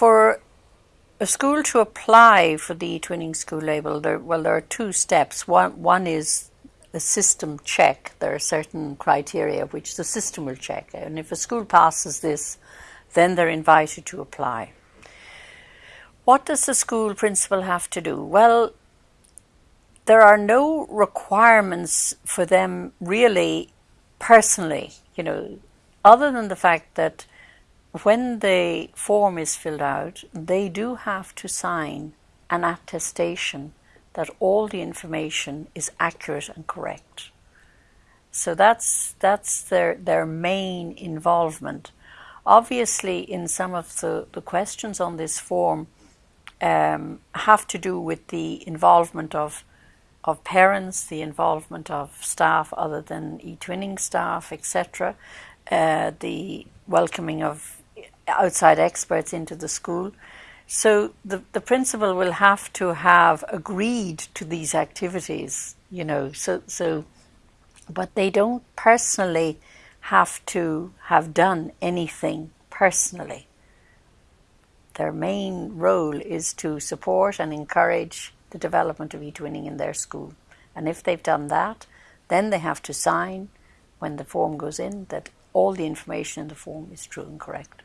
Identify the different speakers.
Speaker 1: For a school to apply for the Twinning school label, there, well, there are two steps. One, one is a system check. There are certain criteria which the system will check. And if a school passes this, then they're invited to apply. What does the school principal have to do? Well, there are no requirements for them really personally, you know, other than the fact that when the form is filled out, they do have to sign an attestation that all the information is accurate and correct. So that's that's their their main involvement. Obviously, in some of the, the questions on this form um, have to do with the involvement of of parents, the involvement of staff other than eTwinning staff, etc., uh, the welcoming of outside experts into the school. So the, the principal will have to have agreed to these activities, you know, so, so, but they don't personally have to have done anything personally. Their main role is to support and encourage the development of eTwinning in their school. And if they've done that, then they have to sign when the form goes in that all the information in the form is true and correct.